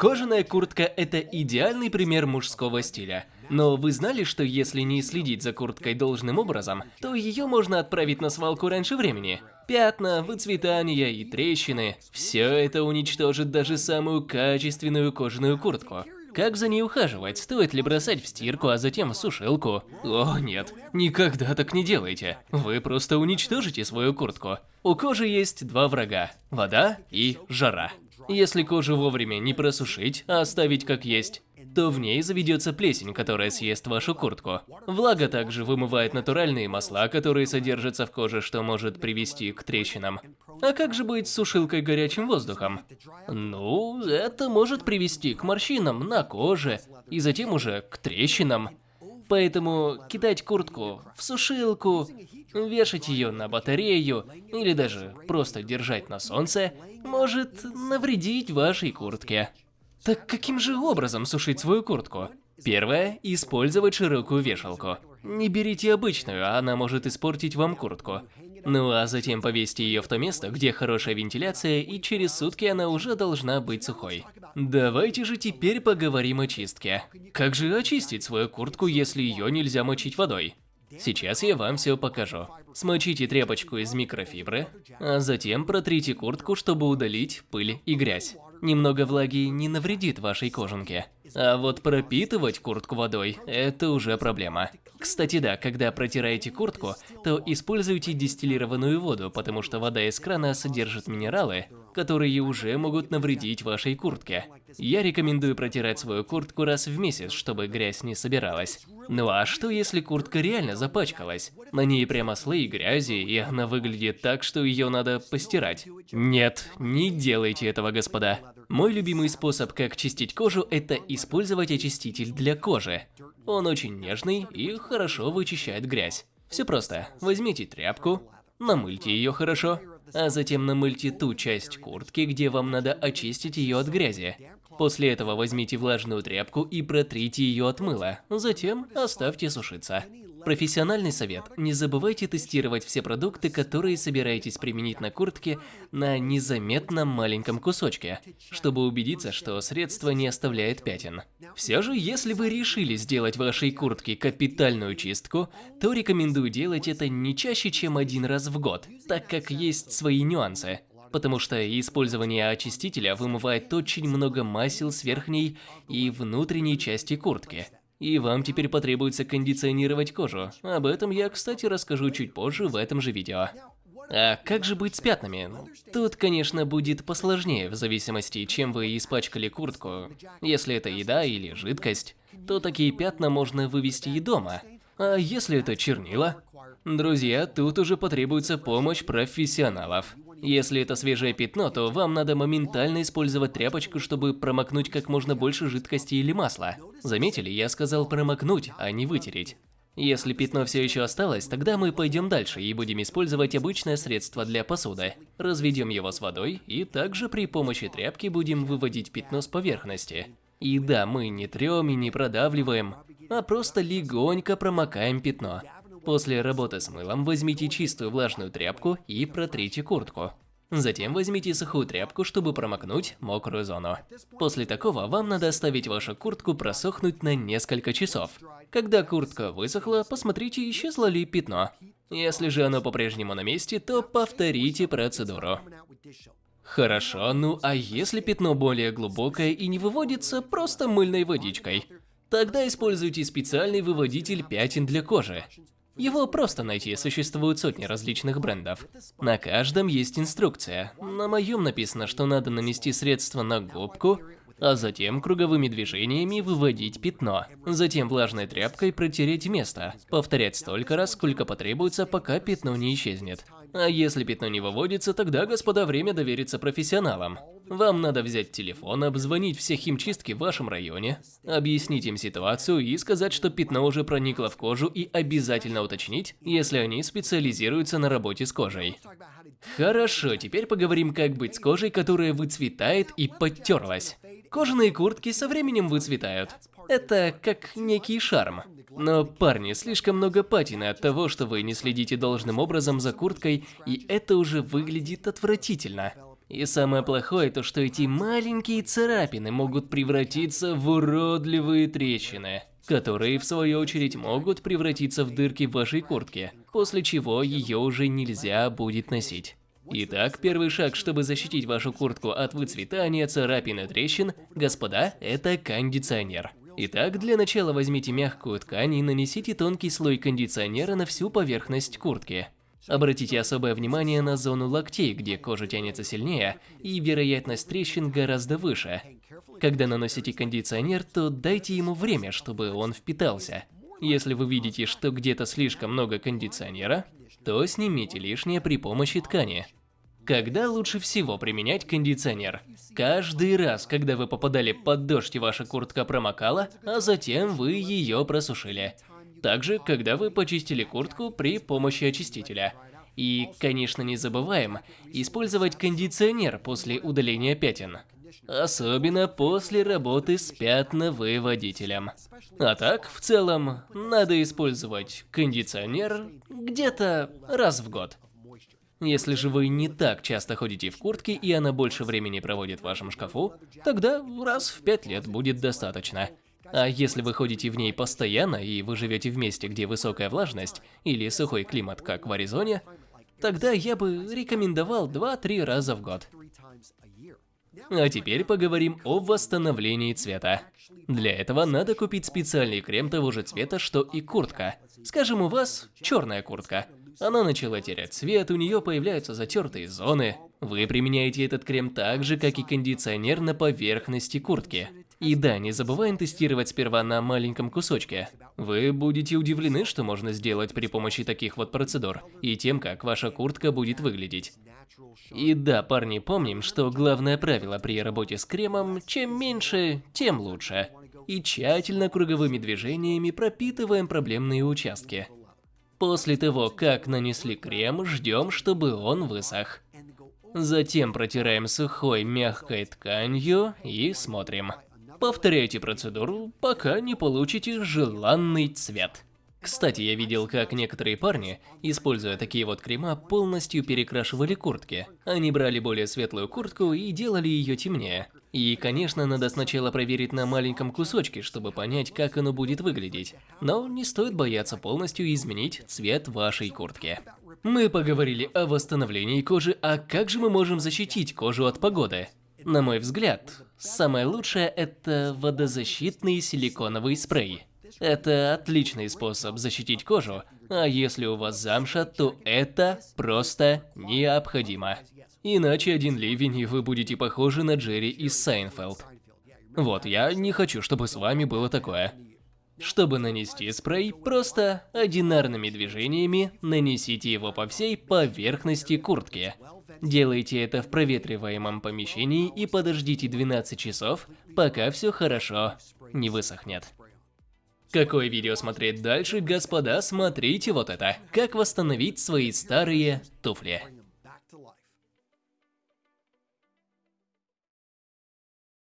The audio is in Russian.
Кожаная куртка – это идеальный пример мужского стиля. Но вы знали, что если не следить за курткой должным образом, то ее можно отправить на свалку раньше времени? Пятна, выцветания и трещины – все это уничтожит даже самую качественную кожаную куртку. Как за ней ухаживать? Стоит ли бросать в стирку, а затем в сушилку? О, нет, никогда так не делайте. Вы просто уничтожите свою куртку. У кожи есть два врага – вода и жара. Если кожу вовремя не просушить, а оставить как есть, то в ней заведется плесень, которая съест вашу куртку. Влага также вымывает натуральные масла, которые содержатся в коже, что может привести к трещинам. А как же быть с сушилкой горячим воздухом? Ну, это может привести к морщинам на коже, и затем уже к трещинам. Поэтому кидать куртку в сушилку, вешать ее на батарею или даже просто держать на солнце может навредить вашей куртке. Так каким же образом сушить свою куртку? Первое – использовать широкую вешалку. Не берите обычную, она может испортить вам куртку. Ну а затем повесьте ее в то место, где хорошая вентиляция, и через сутки она уже должна быть сухой. Давайте же теперь поговорим о чистке. Как же очистить свою куртку, если ее нельзя мочить водой? Сейчас я вам все покажу. Смочите тряпочку из микрофибры, а затем протрите куртку, чтобы удалить пыль и грязь. Немного влаги не навредит вашей кожанке. А вот пропитывать куртку водой – это уже проблема. Кстати, да, когда протираете куртку, то используйте дистиллированную воду, потому что вода из крана содержит минералы, которые уже могут навредить вашей куртке. Я рекомендую протирать свою куртку раз в месяц, чтобы грязь не собиралась. Ну а что если куртка реально запачкалась? На ней прямо слои грязи, и она выглядит так, что ее надо постирать. Нет, не делайте этого, господа. Мой любимый способ, как чистить кожу, это использовать очиститель для кожи. Он очень нежный и хорошо вычищает грязь. Все просто. Возьмите тряпку, намыльте ее хорошо, а затем намыльте ту часть куртки, где вам надо очистить ее от грязи. После этого возьмите влажную тряпку и протрите ее от мыла, затем оставьте сушиться. Профессиональный совет. Не забывайте тестировать все продукты, которые собираетесь применить на куртке на незаметном маленьком кусочке, чтобы убедиться, что средство не оставляет пятен. Все же, если вы решили сделать вашей куртке капитальную чистку, то рекомендую делать это не чаще, чем один раз в год, так как есть свои нюансы потому что использование очистителя вымывает очень много масел с верхней и внутренней части куртки. И вам теперь потребуется кондиционировать кожу. Об этом я, кстати, расскажу чуть позже в этом же видео. А как же быть с пятнами? Тут, конечно, будет посложнее в зависимости, чем вы испачкали куртку. Если это еда или жидкость, то такие пятна можно вывести и дома. А если это чернила? Друзья, тут уже потребуется помощь профессионалов. Если это свежее пятно, то вам надо моментально использовать тряпочку, чтобы промокнуть как можно больше жидкости или масла. Заметили, я сказал промокнуть, а не вытереть. Если пятно все еще осталось, тогда мы пойдем дальше и будем использовать обычное средство для посуды. Разведем его с водой и также при помощи тряпки будем выводить пятно с поверхности. И да, мы не трем и не продавливаем, а просто легонько промокаем пятно. После работы с мылом возьмите чистую влажную тряпку и протрите куртку. Затем возьмите сухую тряпку, чтобы промокнуть мокрую зону. После такого вам надо оставить вашу куртку просохнуть на несколько часов. Когда куртка высохла, посмотрите, исчезло ли пятно. Если же оно по-прежнему на месте, то повторите процедуру. Хорошо, ну а если пятно более глубокое и не выводится просто мыльной водичкой? Тогда используйте специальный выводитель пятен для кожи. Его просто найти, существуют сотни различных брендов. На каждом есть инструкция. На моем написано, что надо нанести средство на губку, а затем круговыми движениями выводить пятно. Затем влажной тряпкой протереть место. Повторять столько раз, сколько потребуется, пока пятно не исчезнет. А если пятно не выводится, тогда, господа, время довериться профессионалам. Вам надо взять телефон, обзвонить все химчистки в вашем районе, объяснить им ситуацию и сказать, что пятно уже проникло в кожу и обязательно уточнить, если они специализируются на работе с кожей. Хорошо, теперь поговорим, как быть с кожей, которая выцветает и подтерлась. Кожаные куртки со временем выцветают. Это как некий шарм. Но, парни, слишком много патины от того, что вы не следите должным образом за курткой, и это уже выглядит отвратительно. И самое плохое то, что эти маленькие царапины могут превратиться в уродливые трещины, которые в свою очередь могут превратиться в дырки в вашей куртке, после чего ее уже нельзя будет носить. Итак, первый шаг, чтобы защитить вашу куртку от выцветания, царапин и трещин, господа, это кондиционер. Итак, для начала возьмите мягкую ткань и нанесите тонкий слой кондиционера на всю поверхность куртки. Обратите особое внимание на зону локтей, где кожа тянется сильнее и вероятность трещин гораздо выше. Когда наносите кондиционер, то дайте ему время, чтобы он впитался. Если вы видите, что где-то слишком много кондиционера, то снимите лишнее при помощи ткани. Когда лучше всего применять кондиционер? Каждый раз, когда вы попадали под дождь и ваша куртка промокала, а затем вы ее просушили. Также, когда вы почистили куртку при помощи очистителя. И, конечно, не забываем использовать кондиционер после удаления пятен. Особенно после работы с пятновыводителем. А так, в целом, надо использовать кондиционер где-то раз в год. Если же вы не так часто ходите в куртке и она больше времени проводит в вашем шкафу, тогда раз в пять лет будет достаточно. А если вы ходите в ней постоянно и вы живете в месте, где высокая влажность или сухой климат, как в Аризоне, тогда я бы рекомендовал 2-3 раза в год. А теперь поговорим о восстановлении цвета. Для этого надо купить специальный крем того же цвета, что и куртка. Скажем, у вас черная куртка. Она начала терять цвет, у нее появляются затертые зоны. Вы применяете этот крем так же, как и кондиционер на поверхности куртки. И да, не забываем тестировать сперва на маленьком кусочке. Вы будете удивлены, что можно сделать при помощи таких вот процедур, и тем, как ваша куртка будет выглядеть. И да, парни, помним, что главное правило при работе с кремом – чем меньше, тем лучше. И тщательно круговыми движениями пропитываем проблемные участки. После того, как нанесли крем, ждем, чтобы он высох. Затем протираем сухой мягкой тканью и смотрим. Повторяйте процедуру, пока не получите желанный цвет. Кстати, я видел, как некоторые парни, используя такие вот крема, полностью перекрашивали куртки. Они брали более светлую куртку и делали ее темнее. И, конечно, надо сначала проверить на маленьком кусочке, чтобы понять, как оно будет выглядеть. Но не стоит бояться полностью изменить цвет вашей куртки. Мы поговорили о восстановлении кожи, а как же мы можем защитить кожу от погоды? На мой взгляд, самое лучшее это водозащитный силиконовый спрей. Это отличный способ защитить кожу, а если у вас замша, то это просто необходимо. Иначе один ливень, и вы будете похожи на Джерри из Seinfeld. Вот, я не хочу, чтобы с вами было такое. Чтобы нанести спрей, просто одинарными движениями нанесите его по всей поверхности куртки. Делайте это в проветриваемом помещении и подождите 12 часов, пока все хорошо не высохнет. Какое видео смотреть дальше, господа, смотрите вот это. Как восстановить свои старые туфли.